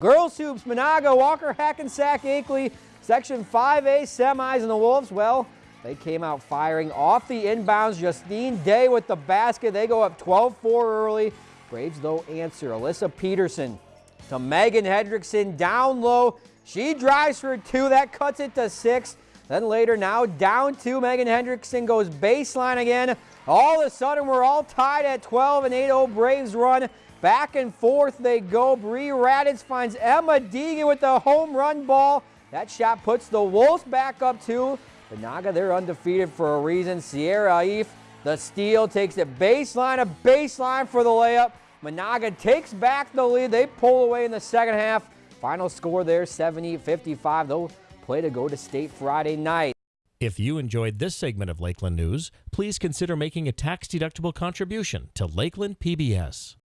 Girls Hoops, Menahga, Walker, Hackensack, Akeley, Section 5A semis, and the Wolves, well, they came out firing off the inbounds. Justine Day with the basket. They go up 12-4 early. Braves, though, answer. Alyssa Peterson to Megan Hendrickson down low. She drives for two. That cuts it to six. Then later, now down two. Megan Hendrickson goes baseline again. All of a sudden, we're all tied at 12 and 8-0 Braves run. Back and forth they go. Bree Raditz finds Emma Deegan with the home run ball. That shot puts the Wolves back up two. Menahga, they're undefeated for a reason. Sierra Aif, the steal, takes it baseline, a baseline for the layup. Menahga takes back the lead. They pull away in the second half. Final score there, 70-55. They'll play to go to state Friday night. If you enjoyed this segment of Lakeland News, please consider making a tax-deductible contribution to Lakeland PBS.